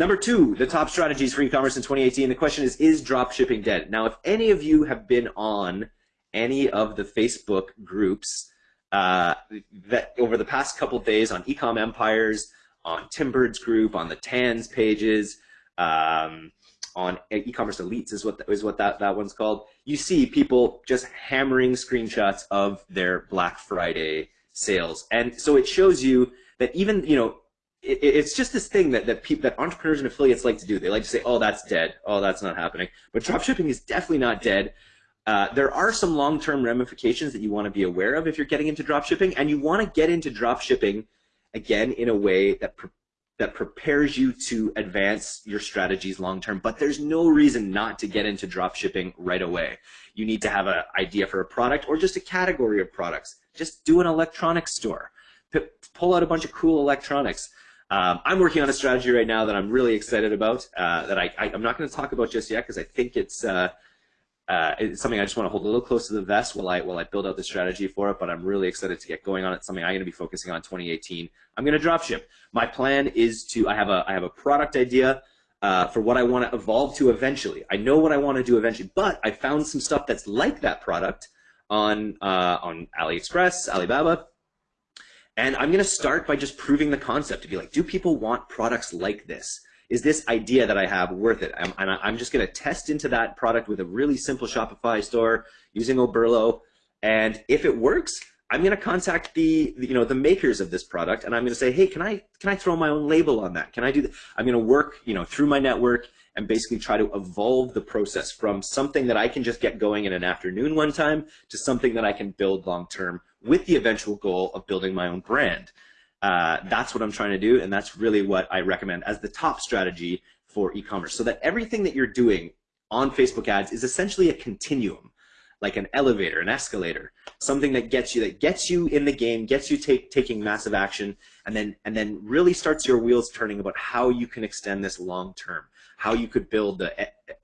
Number two, the top strategies for e-commerce in 2018. The question is, is drop shipping dead? Now, if any of you have been on any of the Facebook groups uh, that over the past couple days on Ecom Empires, on Tim Burd's group, on the TANS pages, um, on e-commerce elites is what is what that, that one's called. You see people just hammering screenshots of their Black Friday sales. And so it shows you that even, you know, it, it's just this thing that that, people, that entrepreneurs and affiliates like to do. They like to say, "Oh, that's dead. Oh, that's not happening." But dropshipping is definitely not dead. Uh, there are some long-term ramifications that you want to be aware of if you're getting into dropshipping, and you want to get into dropshipping again in a way that pre that prepares you to advance your strategies long term. But there's no reason not to get into dropshipping right away. You need to have an idea for a product or just a category of products. Just do an electronics store. P pull out a bunch of cool electronics. Um, I'm working on a strategy right now that I'm really excited about. Uh, that I, I am not going to talk about just yet because I think it's uh, uh, it's something I just want to hold a little close to the vest while I while I build out the strategy for it. But I'm really excited to get going on it. Something I'm going to be focusing on 2018. I'm going to drop ship. My plan is to I have a I have a product idea uh, for what I want to evolve to eventually. I know what I want to do eventually, but I found some stuff that's like that product on uh, on AliExpress, Alibaba. And I'm going to start by just proving the concept to be like, do people want products like this? is this idea that I have worth it? I'm, and I'm just going to test into that product with a really simple Shopify store using Oberlo. And if it works, I'm going to contact the, you know, the makers of this product and I'm going to say, hey, can I, can I throw my own label on that? Can I do that? I'm going to work, you know, through my network and basically try to evolve the process from something that I can just get going in an afternoon one time to something that I can build long term with the eventual goal of building my own brand. Uh, that's what I'm trying to do, and that's really what I recommend as the top strategy for e-commerce. So that everything that you're doing on Facebook ads is essentially a continuum, like an elevator, an escalator, something that gets you that gets you in the game, gets you take, taking massive action, and then and then really starts your wheels turning about how you can extend this long term, how you could build the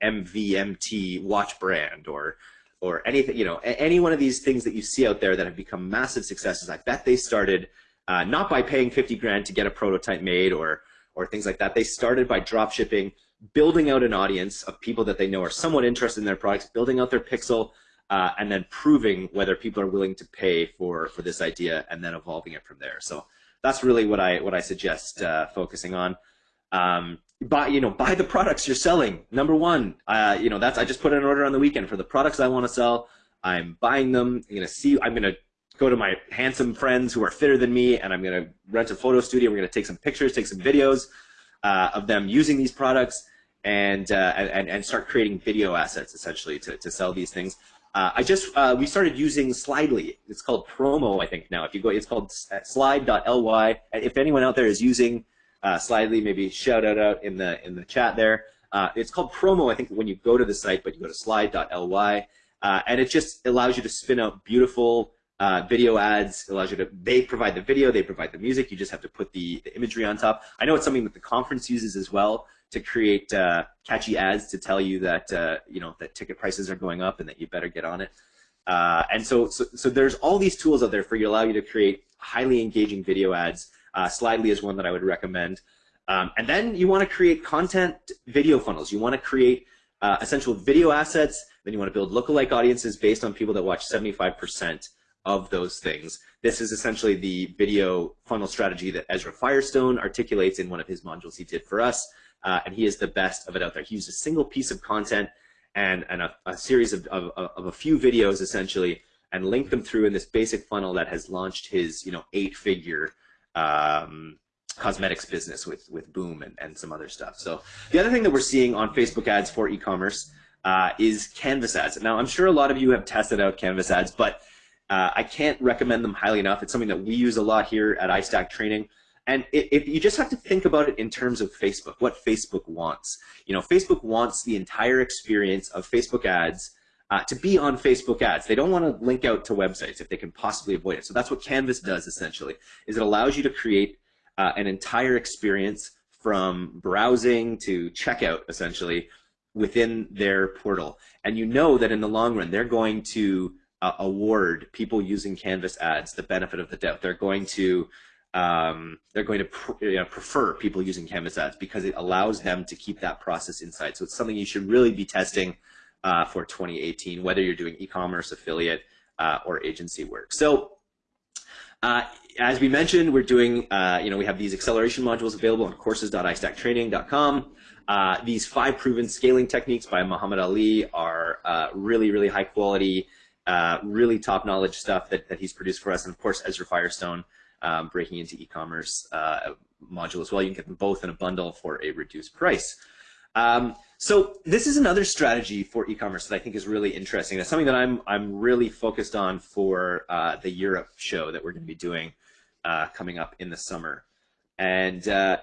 MVMT watch brand or or anything, you know, any one of these things that you see out there that have become massive successes. I bet they started uh, not by paying 50 grand to get a prototype made or, or things like that. They started by drop shipping, building out an audience of people that they know are somewhat interested in their products, building out their pixel, uh, and then proving whether people are willing to pay for, for this idea and then evolving it from there. So that's really what I, what I suggest uh, focusing on. Um, buy, you know, buy the products you're selling. Number one, uh, you know, that's, I just put an order on the weekend for the products I want to sell. I'm buying them. I'm to see, I'm to go to my handsome friends who are fitter than me, and I'm going to rent a photo studio. We're going to take some pictures, take some videos uh, of them using these products, and, uh, and and start creating video assets essentially to, to sell these things. Uh, I just uh, we started using Slidely. It's called Promo, I think now. If you go, it's called Slide.ly. If anyone out there is using uh, Slidely, maybe shout out out in the in the chat there. Uh, it's called Promo, I think, when you go to the site, but you go to Slide.ly, and it just allows you to spin out beautiful uh, video ads allows you to, they provide the video, they provide the music, you just have to put the, the imagery on top. I know it's something that the conference uses as well to create uh, catchy ads to tell you that, uh, you know, that ticket prices are going up and that you better get on it. Uh, and so, so, so there's all these tools out there for you, allow you to create highly engaging video ads. Uh, Slidely is one that I would recommend. Um, and then you want to create content video funnels. You want to create uh, essential video assets. Then you want to build lookalike audiences based on people that watch 75% of those things. This is essentially the video funnel strategy that Ezra Firestone articulates in one of his modules he did for us, uh, and he is the best of it out there. He used a single piece of content and, and a, a series of, of, of, a few videos essentially and linked them through in this basic funnel that has launched his you know eight-figure um, cosmetics business with, with Boom and, and some other stuff. So the other thing that we're seeing on Facebook ads for e-commerce uh, is Canvas ads. Now, I'm sure a lot of you have tested out Canvas ads, but uh, I can't recommend them highly enough. It's something that we use a lot here at iStack Training. And if you just have to think about it in terms of Facebook, what Facebook wants. You know, Facebook wants the entire experience of Facebook ads uh, to be on Facebook ads. They don't want to link out to websites if they can possibly avoid it. So that's what Canvas does essentially, is it allows you to create uh, an entire experience from browsing to checkout essentially within their portal. And you know that in the long run, they're going to uh, award people using Canvas ads the benefit of the doubt. They're going to um, they're going to pr you know, prefer people using Canvas ads because it allows them to keep that process inside. So it's something you should really be testing uh, for 2018, whether you're doing e-commerce, affiliate, uh, or agency work. So uh, as we mentioned, we're doing, uh, you know, we have these acceleration modules available on courses.istacktraining.com. Uh, these five proven scaling techniques by Muhammad Ali are uh, really, really high quality, really top knowledge stuff that, that he's produced for us. And of course, Ezra Firestone um, breaking into e-commerce uh, module as well. You can get them both in a bundle for a reduced price. Um, so this is another strategy for e-commerce that I think is really interesting. That's something that I'm I'm really focused on for uh, the Europe show that we're going to be doing uh, coming up in the summer, and, uh,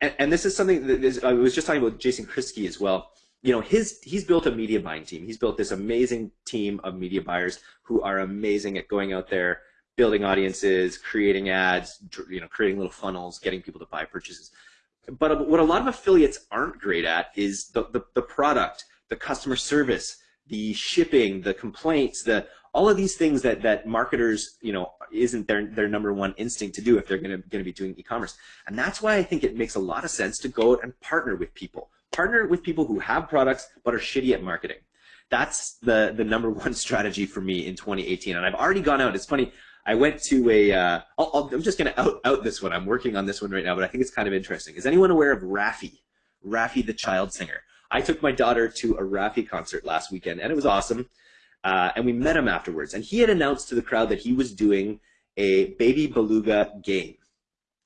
and and, this is something that is, I was just talking about Jason Kriski as well. You know, his he's built a media buying team. He's built this amazing team of media buyers who are amazing at going out there building audiences, creating ads, you know, creating little funnels, getting people to buy purchases. But uh, what a lot of affiliates aren't great at is the, the, the product, the customer service, the shipping, the complaints, the all of these things that that marketers, you know, isn't their their number one instinct to do if they're going to going to be doing e-commerce. And that's why I think it makes a lot of sense to go and partner with people. Partner with people who have products but are shitty at marketing. That's the the number one strategy for me in 2018. And I've already gone out. It's funny. I went to a. Uh, I'll, I'm just going to out, out this one. I'm working on this one right now, but I think it's kind of interesting. Is anyone aware of Raffi? Raffi the child singer. I took my daughter to a Raffi concert last weekend, and it was awesome. Uh, and we met him afterwards, and he had announced to the crowd that he was doing a Baby Beluga game.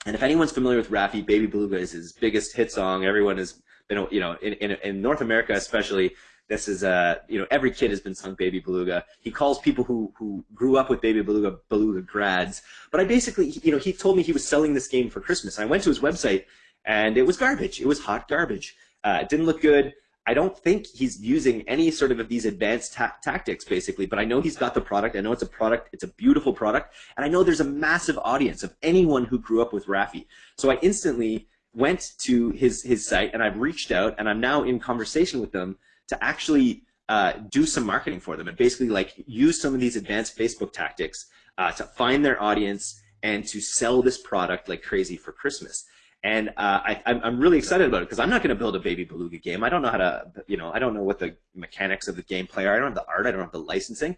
And if anyone's familiar with Raffi, Baby Beluga is his biggest hit song. Everyone has been, you know, in, in, in North America especially, this is uh, you know, every kid has been sung Baby Beluga. He calls people who who grew up with Baby Beluga Beluga grads. But I basically, you know, he told me he was selling this game for Christmas. I went to his website, and it was garbage. It was hot garbage. Uh, it didn't look good. I don't think he's using any sort of these advanced ta tactics, basically, but I know he's got the product. I know it's a product. It's a beautiful product. And I know there's a massive audience of anyone who grew up with Raffi. So I instantly went to his, his site and I've reached out and I'm now in conversation with them to actually uh, do some marketing for them and basically like use some of these advanced Facebook tactics uh, to find their audience and to sell this product like crazy for Christmas. And uh, I, am really excited about it because I'm not going to build a Baby Beluga game. I don't know how to, you know, I don't know what the mechanics of the gameplay are. I don't have the art. I don't have the licensing.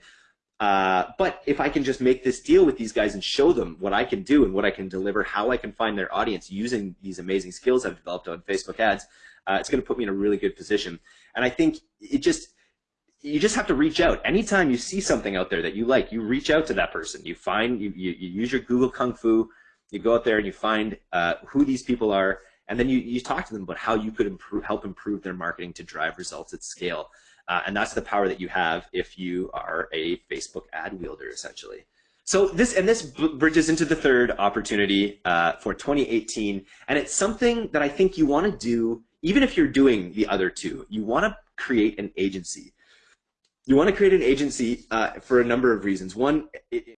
Uh, but if I can just make this deal with these guys and show them what I can do and what I can deliver, how I can find their audience using these amazing skills I've developed on Facebook ads, uh, it's going to put me in a really good position. And I think it just you just have to reach out. Anytime you see something out there that you like, you reach out to that person. You find you, you, you use your Google Kung Fu. You go out there and you find uh, who these people are, and then you, you talk to them about how you could improve, help improve their marketing to drive results at scale. Uh, and that's the power that you have if you are a Facebook ad wielder, essentially. So this and this bridges into the third opportunity uh, for 2018, and it's something that I think you want to do even if you're doing the other two. You want to create an agency. You want to create an agency uh, for a number of reasons. One, it,